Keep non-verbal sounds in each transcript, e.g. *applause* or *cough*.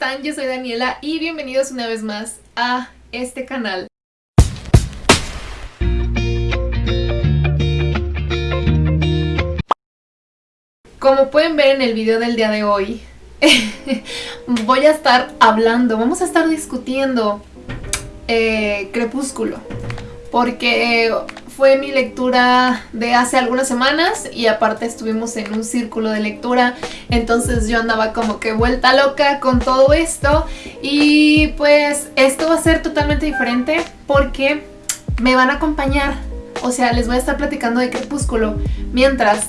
están? Yo soy Daniela y bienvenidos una vez más a este canal. Como pueden ver en el video del día de hoy, *laughs* voy a estar hablando, vamos a estar discutiendo eh, Crepúsculo. Porque fue mi lectura de hace algunas semanas y aparte estuvimos en un círculo de lectura, entonces yo andaba como que vuelta loca con todo esto y pues esto va a ser totalmente diferente porque me van a acompañar, o sea, les voy a estar platicando de Crepúsculo mientras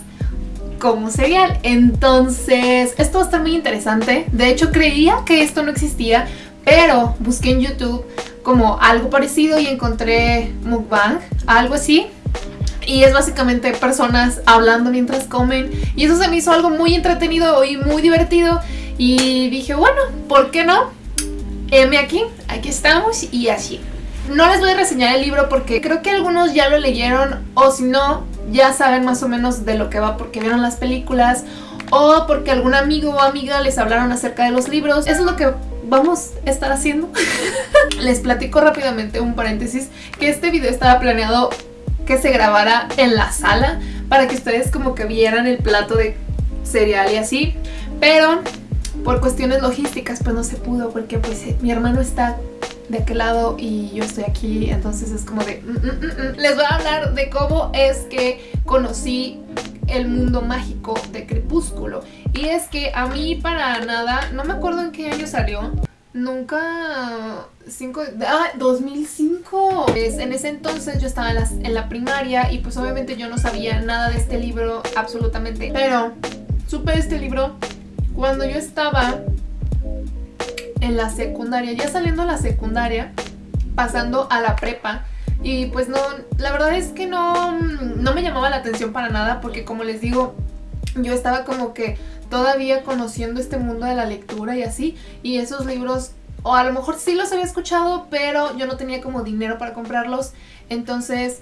como serial. Entonces, esto va a estar muy interesante. De hecho, creía que esto no existía, pero busqué en YouTube como algo parecido y encontré mukbang, algo así. Y es básicamente personas hablando mientras comen. Y eso se me hizo algo muy entretenido y muy divertido. Y dije, bueno, ¿por qué no? M aquí, aquí estamos y así. No les voy a reseñar el libro porque creo que algunos ya lo leyeron o si no, ya saben más o menos de lo que va porque vieron las películas o porque algún amigo o amiga les hablaron acerca de los libros. Eso es lo que vamos a estar haciendo. *laughs* Les platico rápidamente un paréntesis que este video estaba planeado que se grabara en la sala para que ustedes como que vieran el plato de cereal y así, pero por cuestiones logísticas pues no se pudo porque pues mi hermano está de aquel lado y yo estoy aquí, entonces es como de... Mm, mm, mm, Les voy a hablar de cómo es que conocí el mundo mágico de Crepúsculo. Y es que a mí para nada, no me acuerdo en qué año salió, Nunca... Cinco, ah, 2005. Pues, en ese entonces yo estaba en la, en la, primaria y pues obviamente yo no sabía nada de este libro absolutamente. Pero supe este libro cuando yo estaba en la secundaria, ya saliendo a la secundaria, pasando a la prepa. Y pues no, la verdad es que no, no me llamaba la atención para nada porque como les digo, yo estaba como que todavía conociendo este mundo de la lectura y así, y esos libros, o a lo mejor sí los había escuchado, pero yo no tenía como dinero para comprarlos, entonces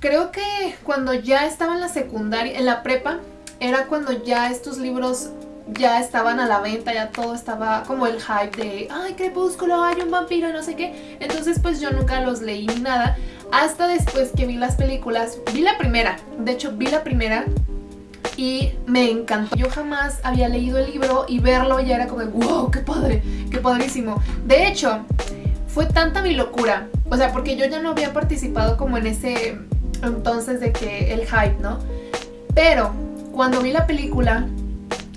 creo que cuando ya estaba en la secundaria, en la prepa, era cuando ya estos libros ya estaban a la venta, ya todo estaba como el hype de ¡ay, crepúsculo! ¡hay un vampiro! no sé qué. Entonces pues yo nunca los leí ni nada. Hasta después que vi las películas, vi la primera, de hecho vi la primera y me encantó. Yo jamás había leído el libro y verlo ya era como ¡wow! ¡Qué padre! ¡Qué padrísimo! De hecho, fue tanta mi locura, o sea, porque yo ya no había participado como en ese entonces de que el hype, ¿no? Pero cuando vi la película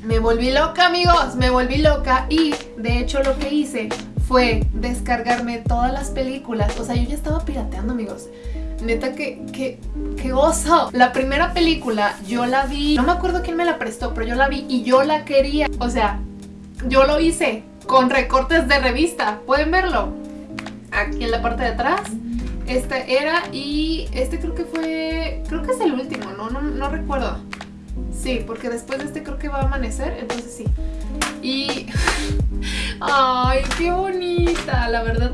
me volví loca amigos, me volví loca y de hecho lo que hice fue descargarme todas las películas, o sea yo ya estaba pirateando amigos, neta que, que, oso. La primera película yo la vi, no me acuerdo quién me la prestó, pero yo la vi y yo la quería, o sea, yo lo hice con recortes de revista, pueden verlo, aquí en la parte de atrás. Este era y este creo que fue, creo que es el último, no, no, no recuerdo. Sí, porque después de este creo que va a amanecer, entonces sí. Y... *laughs* ¡Ay, qué bonita! La verdad,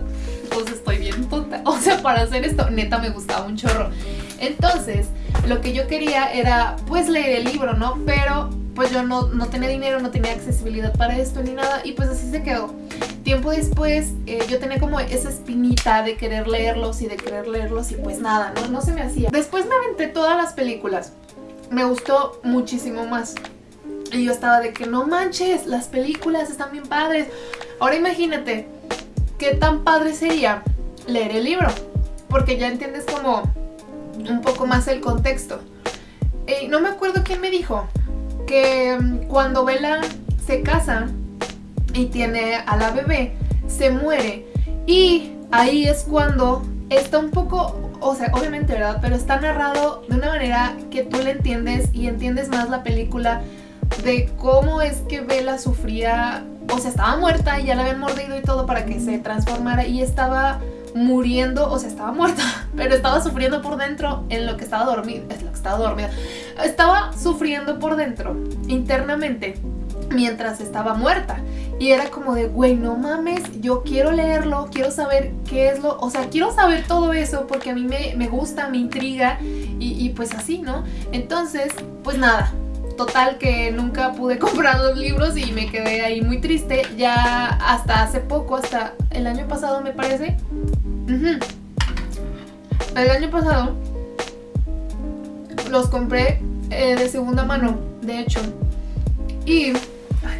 pues estoy bien tonta. O sea, para hacer esto, neta me gustaba un chorro. Entonces, lo que yo quería era, pues, leer el libro, ¿no? Pero, pues yo no, no tenía dinero, no tenía accesibilidad para esto ni nada. Y pues así se quedó. Tiempo después, eh, yo tenía como esa espinita de querer leerlos y de querer leerlos y pues nada, ¿no? No se me hacía. Después me aventé todas las películas me gustó muchísimo más. Y yo estaba de que no manches, las películas están bien padres. Ahora imagínate, qué tan padre sería leer el libro. Porque ya entiendes como un poco más el contexto. Y no me acuerdo quién me dijo que mm, cuando Bella se casa y tiene a la bebé, se muere. Y ahí es cuando está un poco o sea, obviamente, ¿verdad? Pero está narrado de una manera que tú le entiendes y entiendes más la película de cómo es que Bella sufría, o sea, estaba muerta y ya la habían mordido y todo para que se transformara y estaba muriendo, o sea, estaba muerta, *laughs* pero estaba sufriendo por dentro en lo que estaba dormida, es lo que estaba dormida, estaba sufriendo por dentro, internamente, mientras estaba muerta. Y era como de, güey, no mames, yo quiero leerlo, quiero saber qué es lo... O sea, quiero saber todo eso porque a mí me, gusta, me intriga y, y pues así, ¿no? Entonces, pues nada, total que nunca pude *laughs* comprar los libros y me quedé ahí muy triste. Ya hasta hace poco, hasta el año pasado me parece. El año pasado los compré eh, de segunda mano, de hecho. Y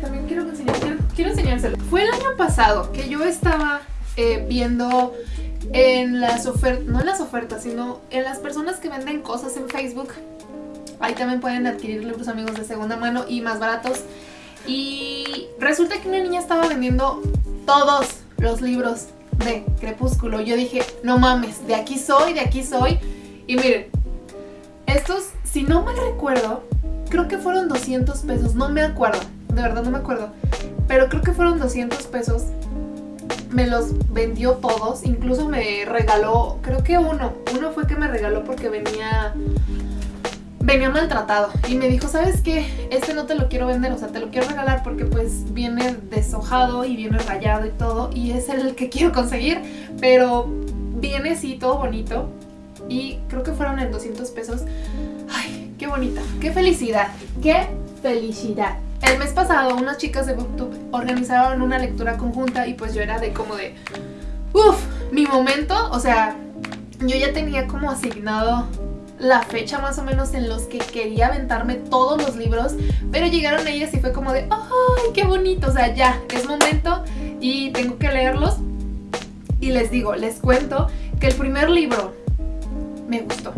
también quiero, enseñar, quiero, enseñárselo. Fue el año pasado que yo estaba eh, viendo en las ofertas, no en las ofertas, sino en las personas que venden cosas en Facebook. Ahí también pueden adquirir libros amigos de segunda mano y más baratos. Y resulta que una niña estaba vendiendo todos los libros de Crepúsculo. Yo dije, no mames, de aquí soy, de aquí soy. Y miren, estos, si no mal recuerdo, creo que fueron 200 pesos, no me acuerdo, de verdad no me acuerdo. Pero creo que fueron 200 pesos. Me los vendió todos, incluso me regaló, creo que uno, uno fue que me regaló porque venía venía maltratado y me dijo, ¿sabes qué? Este no te lo quiero vender, o sea, te lo quiero regalar porque pues viene deshojado y viene rayado y todo y es el que quiero conseguir, pero viene así todo bonito y creo que fueron en 200 pesos. Ay, qué bonita, qué felicidad, qué felicidad. El mes pasado unas chicas de Booktube organizaron una lectura conjunta y pues yo era de como de, uff, mi momento, o sea, yo ya tenía como asignado la fecha más o menos en los que quería aventarme todos los libros, pero llegaron ellas y fue como de, ¡ay, qué bonito! O sea, ya, es momento y tengo que leerlos. Y les digo, les cuento que el primer libro me gustó.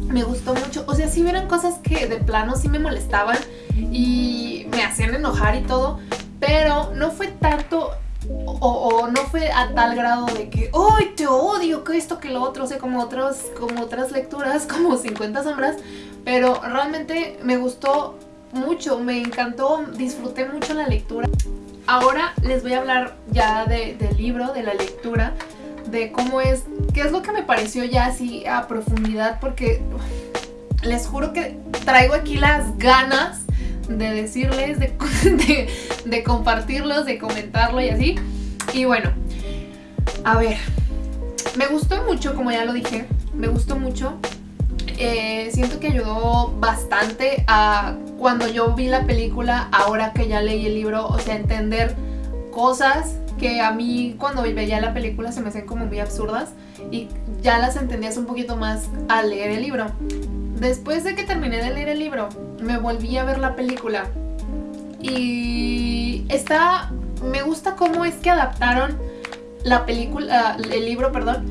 Me gustó mucho. O sea, sí cosas que de plano sí me molestaban y me hacían enojar y todo, pero no fue tanto o, no fue a tal grado de que ¡Ay, te odio! Que esto, que lo otro, o sea, como, otros, como otras lecturas, *laughs* como 50 sombras, pero realmente me gustó mucho, me encantó, disfruté mucho la lectura. Ahora les voy a hablar ya del libro, de la lectura, de cómo es, qué es lo que me pareció ya así a profundidad, porque les juro que traigo aquí las ganas de decirles, *laughs* de, de, compartirlos, de comentarlo y así. Y bueno, a ver, me gustó mucho, como ya lo dije, me gustó mucho. Eh, siento que ayudó bastante a cuando yo vi la película, ahora que ya leí el libro, o sea, entender cosas que a mí cuando veía la película se me hacían como muy absurdas y ya las entendías un poquito más al leer el libro. Después de que terminé de leer el libro, me volví a ver la película. Y está... Me gusta cómo es que adaptaron la película, el libro, perdón.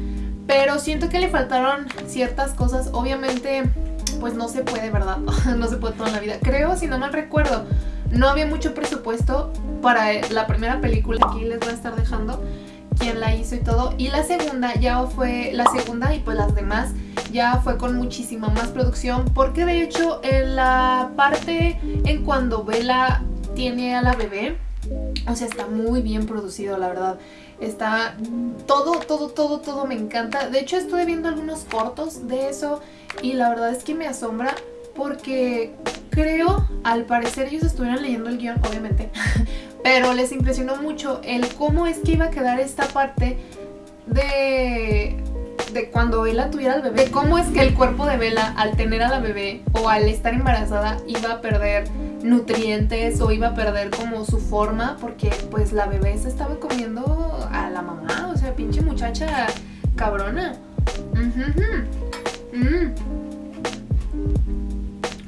Pero siento que le faltaron ciertas cosas. Obviamente, pues no se puede, ¿verdad? *laughs* no se puede toda la vida. Creo, si no mal recuerdo, no había mucho presupuesto para la primera película. Aquí les voy a estar dejando quién la hizo y todo. Y la segunda ya fue la segunda y pues las demás ya fue con muchísima más producción porque de hecho en la parte en cuando Bella tiene a la bebé, o sea, está muy bien producido, la verdad. Está todo, todo, todo, todo me encanta. De hecho, estuve viendo algunos cortos de eso y la verdad es que me asombra porque creo, al parecer ellos estuvieron leyendo el guion, obviamente, *laughs* pero les impresionó mucho el cómo es que iba a quedar esta parte de de cuando Bella tuviera al bebé, de cómo es que el cuerpo de Bella al tener a la bebé o al estar embarazada iba a perder nutrientes o iba a perder como su forma porque pues la bebé se estaba comiendo a la mamá, o sea, pinche muchacha cabrona. Mm.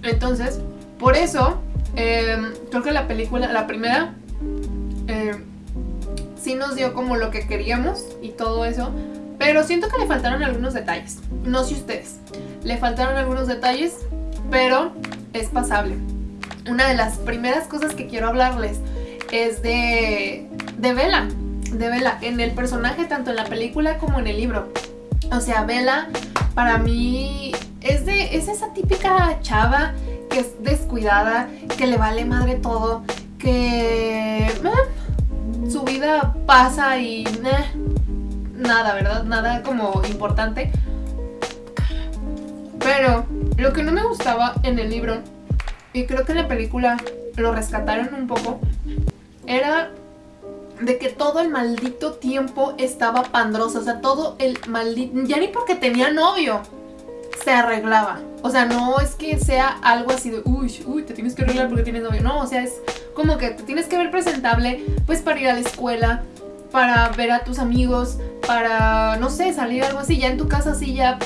Entonces, por eso, em, creo que la película, la primera, em, sí nos dio como lo que queríamos y todo eso, pero siento que le faltaron algunos detalles. No sé ustedes. Le faltaron algunos detalles, pero es pasable. Una de las primeras cosas que quiero hablarles es de, de Bella. De Bella, en el personaje, tanto en la película como en el libro. O sea, Bella, para mí, es, de, es esa típica chava que es descuidada, que le vale madre todo, que eh, su vida pasa y nada, ¿verdad? Nada como importante. Pero lo que no me gustaba en el libro, y creo que en la película lo rescataron un poco, era de que todo el maldito tiempo estaba pandrosa. O sea, todo el maldito... Ya ni porque tenía novio. se arreglaba. O sea, no es que sea algo así de, uy, uy, te tienes que arreglar porque tienes novio. No, o sea, es como que te tienes que ver presentable, pues para ir a la escuela, para ver a tus amigos, para, no sé, salir algo así, ya en tu casa así ya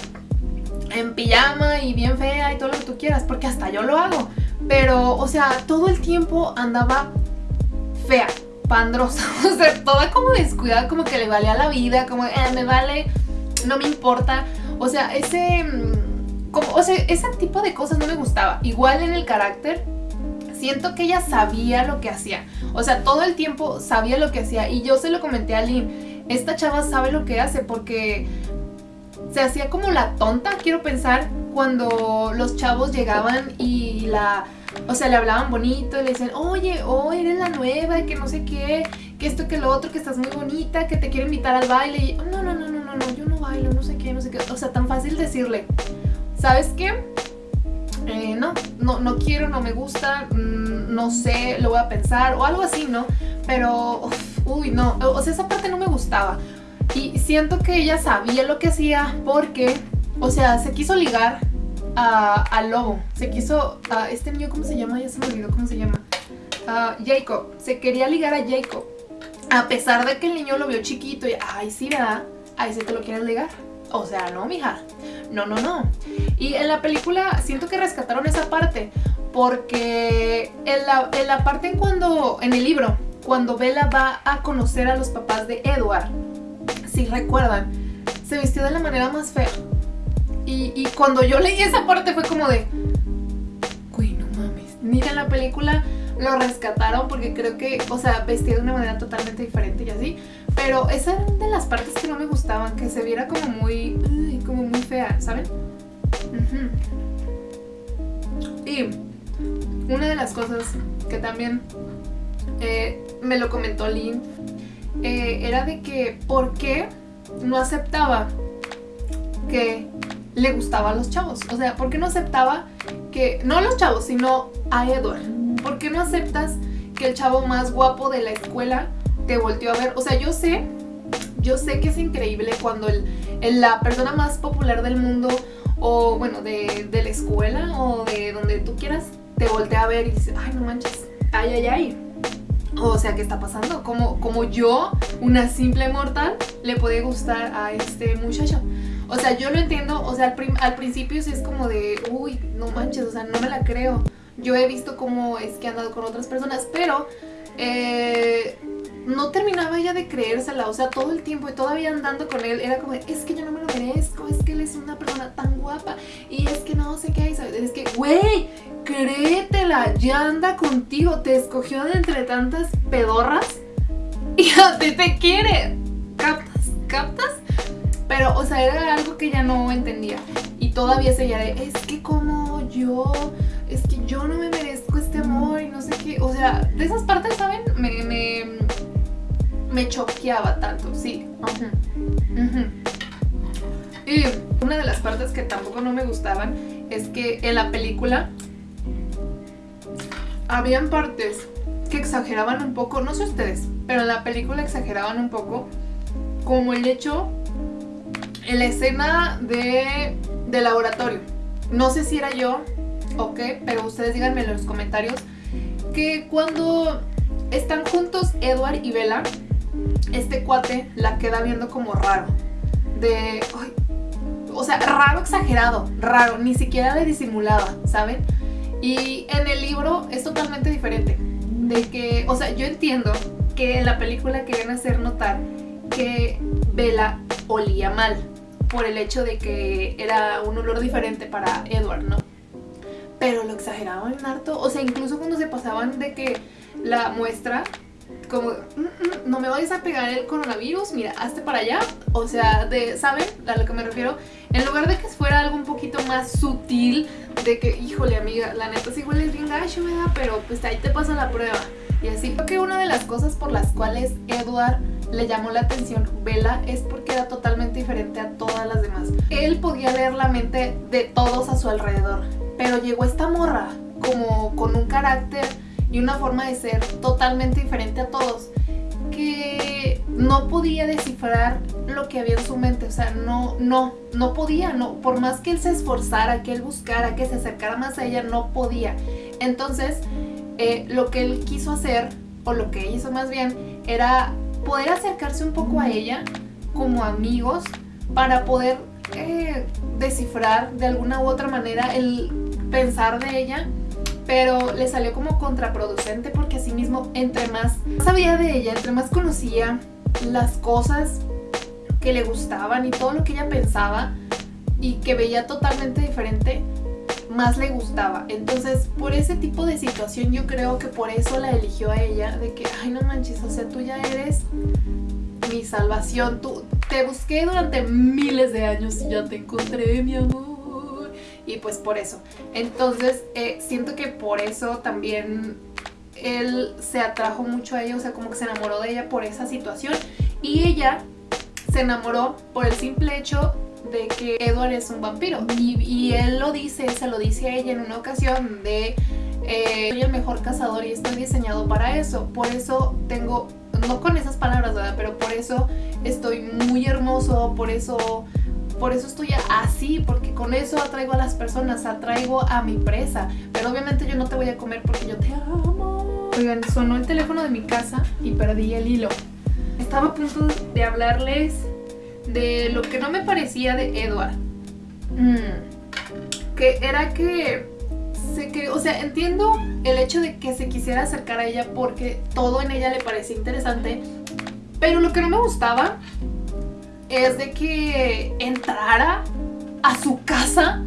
en pijama y bien fea y todo lo que tú quieras, porque hasta yo lo hago. Pero, o sea, todo el tiempo andaba fea, pandrosa, *laughs* o sea, toda como descuidada, como que le valía la vida, como, eh, me vale, no me importa. O sea, ese, mm, como, o sea, ese tipo de cosas no me gustaba. Igual en el carácter, siento que ella sabía lo que hacía. O sea, todo el tiempo sabía lo que hacía. Y yo se lo comenté a Lynn, esta chava sabe lo que hace porque se hacía como la tonta, quiero pensar, cuando los chavos llegaban y la... O sea, le hablaban bonito y le decían, oye, oh, eres la nueva, y que no sé qué, que esto, que lo otro, que estás muy bonita, que te quiero invitar al baile. Y, no, no, no, no, no, no, yo no bailo, no sé qué, no sé qué. O sea, tan fácil decirle, ¿sabes qué? Eh, no, no, no quiero, no me gusta, mm, no sé, lo voy a pensar o algo así, ¿no? Pero, uy, no, o sea, esa parte no me gustaba. Y siento que ella sabía lo que hacía porque, o sea, se quiso ligar al lobo. Se quiso, a este niño, ¿cómo se llama? Ya se me olvidó cómo se llama. A Jacob. Se quería ligar a Jacob. A pesar de que el niño lo vio chiquito y, ay, sí, ¿verdad? Ahí sí te lo quieres ligar. O sea, no, mija. No, no, no. Y en la película siento que rescataron esa parte. Porque en la, en la parte en cuando, en el libro, cuando Bella va a conocer a los papás de Edward, si recuerdan, se vistió de la manera más fea. Y, cuando yo leí esa parte fue como de, güey, no mames. Mira la película, lo rescataron porque creo que, o sea, vestía de una manera totalmente diferente y así. Pero esa era de las partes que no me gustaban, que se viera como muy, como muy fea, ¿saben? Y una de las cosas que también eh, me lo comentó Lynn eh, era de que por qué no aceptaba que le gustaba a los chavos. O sea, ¿por qué no aceptaba que, no a los chavos, sino a Edward? ¿Por qué no aceptas que el chavo más guapo de la escuela te volteó a ver? O sea, yo sé, yo sé que es increíble cuando la persona más popular del mundo o bueno, de, de la escuela o de donde tú quieras, te voltea a ver y dice, ay, no manches, ay, ay, ay. O sea, ¿qué está pasando? Como, como yo, una simple mortal, le puede gustar a este muchacho. O sea, yo lo entiendo, o sea, al, principio sí es como de, uy, no manches, o sea, no me la creo. Yo he visto cómo es que ha andado con otras personas, pero eh, no terminaba ella de creérsela, o sea, todo el tiempo y todavía andando con él, era como, es que yo no me lo merezco, es que él es una persona tan guapa, y es que no sé qué hay, es que, güey, créetela, ya anda contigo, te escogió de entre tantas pedorras y *laughs* a ti te quiere, ¿captas? ¿Captas? Pero, o sea, era algo que ella no entendía. Y todavía seguía de, es que como yo, es que yo no me merezco este amor y no sé qué. O sea, de esas partes, ¿saben? Me, me choqueaba tanto, sí. Y una de las partes que tampoco no me gustaban es que en la película habían partes que exageraban un poco, no sé ustedes, pero en la película exageraban un poco como el hecho en la escena de, de laboratorio. No sé si era yo o qué, pero ustedes díganme en los comentarios que cuando están juntos Edward y Bella, este cuate la queda viendo como raro. De... o sea, raro exagerado, raro, ni siquiera le disimulaba, ¿saben? Y en el libro es totalmente diferente. De que, o sea, yo entiendo que en la película querían hacer notar que Bella olía mal por el hecho de que era un olor diferente para Edward, ¿no? Pero lo exageraban harto, o sea, incluso cuando se pasaban de que la muestra como, mm, mm, no me vayas a pegar el coronavirus, mira, hazte para allá. O sea, de, ¿saben a lo que me refiero? En lugar de que fuera algo un poquito más sutil, de que, híjole amiga, la neta sí huele bien gacho, ¿verdad? Pero pues ahí te pasa la prueba. Y así, creo que una de las cosas por las cuales Edward le llamó la atención Bella es porque era totalmente diferente a todas las demás. Él podía leer la mente de todos a su alrededor, pero llegó esta morra como con un carácter y una forma de ser totalmente diferente a todos que no podía descifrar lo que había en su mente, o sea, no, no, no podía, no, por más que él se esforzara, que él buscara, que se acercara más a ella, no podía. Entonces, eh, lo que él quiso hacer, o lo que hizo más bien, era poder acercarse un poco a ella como amigos para poder eh, descifrar de alguna u otra manera el pensar de ella pero le salió como contraproducente porque así mismo entre más sabía de ella, entre más conocía las cosas que le gustaban y todo lo que ella pensaba y que veía totalmente diferente, más le gustaba. Entonces, por ese tipo de situación yo creo que por eso la eligió a ella, de que, ay no manches, o sea, tú ya eres mi salvación, tú te busqué durante miles de años y ya te encontré, mi amor. Y pues por eso. Entonces, eh, siento que por eso también él se atrajo mucho a ella, o sea, como que se enamoró de ella por esa situación. Y ella se enamoró por el simple hecho de que Edward es un vampiro. Y, él lo dice, se lo dice a ella en una ocasión de eh, soy el mejor cazador y estoy diseñado para eso. Por eso tengo, no con esas palabras, ¿verdad? Pero por eso estoy muy hermoso, por eso, por eso estoy así, porque con eso atraigo a las personas, atraigo a mi presa. Pero obviamente yo no te voy a comer porque yo te amo. Oigan, sonó el teléfono de mi casa y perdí el hilo. Estaba a punto de hablarles de lo que no me parecía de Edward. Mm. Que era que, se que, o sea, entiendo el hecho de que se quisiera acercar a ella porque todo en ella le parecía interesante, pero lo que no me gustaba es de que entrara a su casa,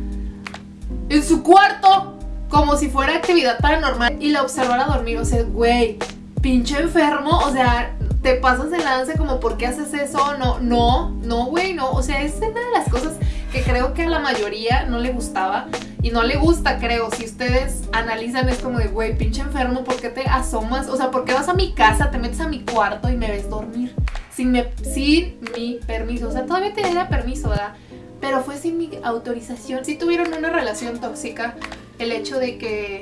en su cuarto, como si fuera actividad paranormal y la observara dormir. O sea, güey, pinche enfermo, o sea, te pasas de lance como ¿por qué haces eso? No, no, no, güey, no. O sea, es una de las cosas que creo que a la mayoría no le gustaba y no le gusta, creo. Si ustedes analizan es como de, güey, pinche enfermo, ¿por qué te asomas? O sea, ¿por qué vas a mi casa, te metes a mi cuarto y me ves dormir? Sin, mi permiso. O sea, todavía tenía permiso, ¿verdad? Pero fue sin mi autorización. Si tuvieron una relación tóxica, el hecho de que,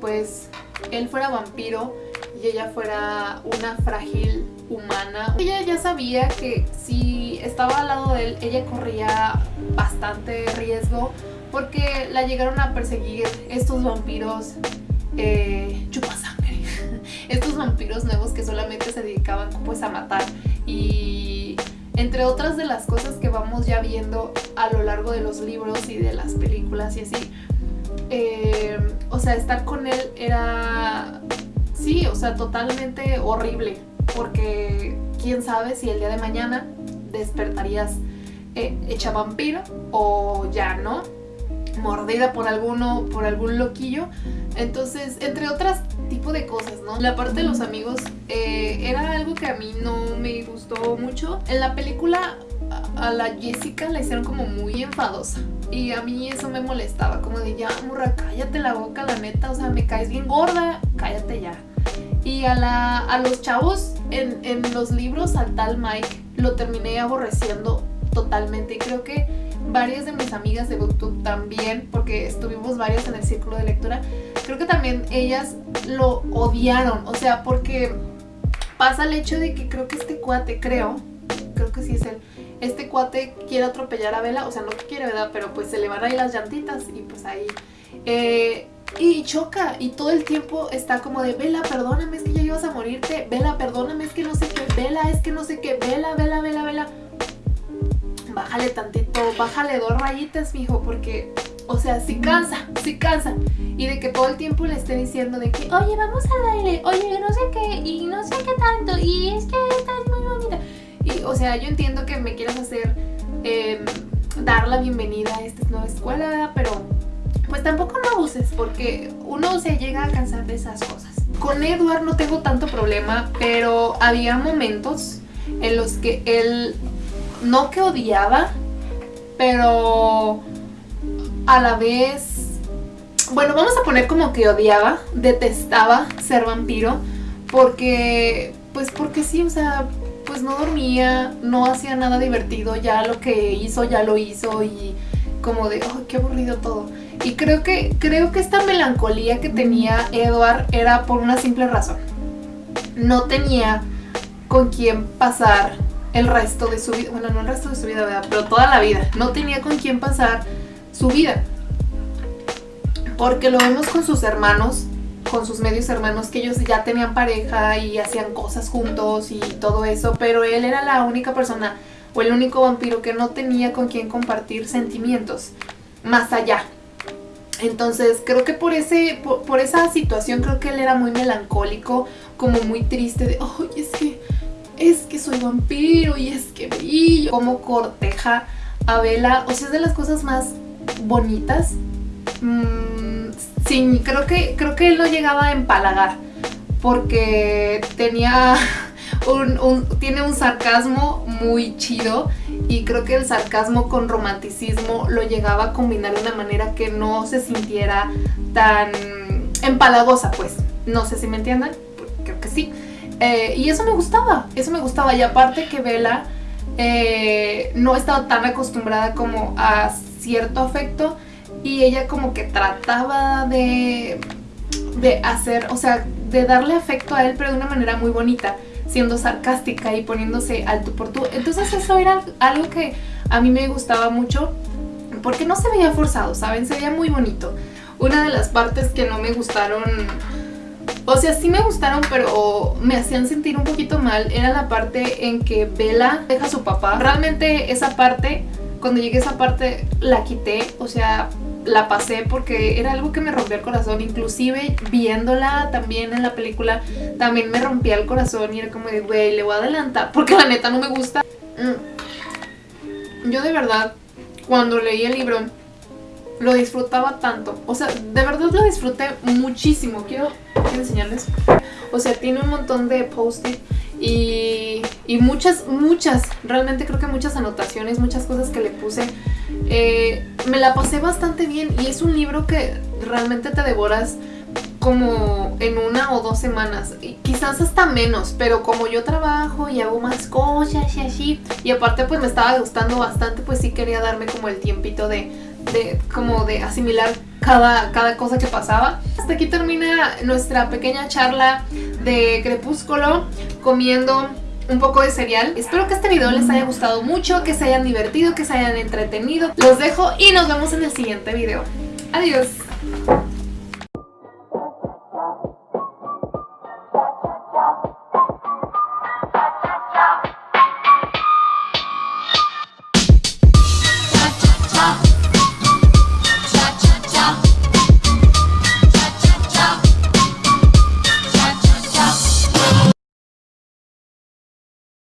pues, él fuera vampiro y ella fuera una frágil humana. Ella ya sabía que si estaba al lado de él, ella corría bastante riesgo porque la llegaron a perseguir estos vampiros eh, chupasangre. *laughs* estos vampiros nuevos que solamente se dedicaban pues a matar y entre otras de las cosas que vamos ya viendo a lo largo de los libros y de las películas y así, eh, o sea, estar con él era Sí, o sea, totalmente horrible, porque quién sabe si el día de mañana despertarías eh, hecha vampiro o ya, ¿no? Mordida por alguno, por algún loquillo. Entonces, entre otras tipo de cosas, ¿no? La parte de los amigos eh, era algo que a mí no me gustó mucho. En la película a la Jessica la hicieron como muy enfadosa. Y a mí eso me molestaba, como de ya, murra, cállate la boca, la neta, o sea, me caes bien gorda, cállate ya. Y a, la, a los chavos en, en los libros, al tal Mike, lo terminé aborreciendo totalmente. Y creo que varias de mis amigas de Booktube también, porque estuvimos varias en el círculo de lectura, creo que también ellas lo odiaron. O sea, porque pasa el hecho de que creo que este cuate, creo, creo que sí es él, este cuate quiere atropellar a Vela, o sea, no que quiere, ¿verdad? Pero pues se le van ahí las llantitas y pues ahí... Eh, y choca y todo el tiempo está como de Vela, perdóname, es que ya ibas a morirte, Vela, perdóname, es que no sé qué, Vela, es que no sé qué, Vela, Vela, Vela, Vela. Bájale tantito, bájale dos rayitas, mijo, porque, o sea, sí cansa, sí cansa. Y de que todo el tiempo le esté diciendo de que, oye, vamos al baile, oye, no sé qué, y no sé qué tanto, y es que estás muy bonita. Y, o sea, yo entiendo que me quieras hacer, em, dar la bienvenida a esta nueva escuela, pero pues tampoco no abuses porque uno se llega a cansar de esas cosas. Con Edward no tengo tanto problema, pero había momentos en los que él no que odiaba, pero a la vez, bueno, vamos a poner como que odiaba, detestaba ser vampiro, porque, pues porque sí, o sea, pues no dormía, no hacía nada divertido, ya lo que hizo, ya lo hizo y como de, oh, qué aburrido todo. Y creo que, creo que esta melancolía que tenía Edward era por una simple razón. No tenía con quién pasar el resto de su vida. Bueno, no el resto de su vida, ¿verdad? Pero toda la vida. No tenía con quién pasar su vida. Porque lo vemos con sus hermanos, con sus medios hermanos, que ellos ya tenían pareja y hacían cosas juntos y todo eso. Pero él era la única persona o el único vampiro que no tenía con quien compartir sentimientos más allá. Entonces creo que por, ese, por, esa situación creo que él era muy melancólico, como muy triste de, oh, es que, es que soy vampiro y es que brillo. Como corteja a Bella, o sea, es de las cosas más bonitas. Mm, sí, creo que, creo que él no llegaba a empalagar porque tenía *laughs* un, tiene un sarcasmo muy chido y creo que el sarcasmo con romanticismo lo llegaba a combinar de una manera que no se sintiera tan empalagosa, pues. No sé si me entiendan, creo que sí. Eh, y eso me gustaba, eso me gustaba. Y aparte que Bella eh, no estaba tan acostumbrada como a cierto afecto y ella como que trataba de, de hacer, o sea, de darle afecto a él, pero de una manera muy bonita siendo sarcástica y poniéndose al tú por tú. Entonces eso era algo que a mí me gustaba mucho porque no se veía forzado, ¿saben? Se veía muy bonito. Una de las partes que no me gustaron, o sea, sí me gustaron, pero me hacían sentir un poquito mal, era la parte en que Bella deja a su papá. Realmente esa parte, cuando llegué a esa parte, la quité, o sea, la pasé porque era algo que me rompió el corazón, inclusive viéndola también en la película, también me rompía el corazón y era como de, güey, le voy a adelantar *laughs* porque la neta no me gusta. Mm. Yo de verdad, cuando leí el libro, lo disfrutaba tanto, o sea, de verdad lo disfruté muchísimo, quiero, enseñarles. O sea, tiene un montón de post-it y, y, muchas, muchas, realmente creo que muchas anotaciones, muchas cosas que le puse. Eh, me la pasé bastante bien y es un libro que realmente te devoras como en una o dos semanas, quizás hasta menos, pero como yo trabajo y hago más cosas y así, y aparte pues me estaba gustando bastante, pues sí quería darme como el tiempito de, de como de asimilar cada, cada cosa que pasaba. Hasta aquí termina nuestra pequeña charla de Crepúsculo comiendo un poco de cereal. Espero que este video les haya gustado mucho, que se hayan divertido, que se hayan entretenido. Los dejo y nos vemos en el siguiente video. Adiós.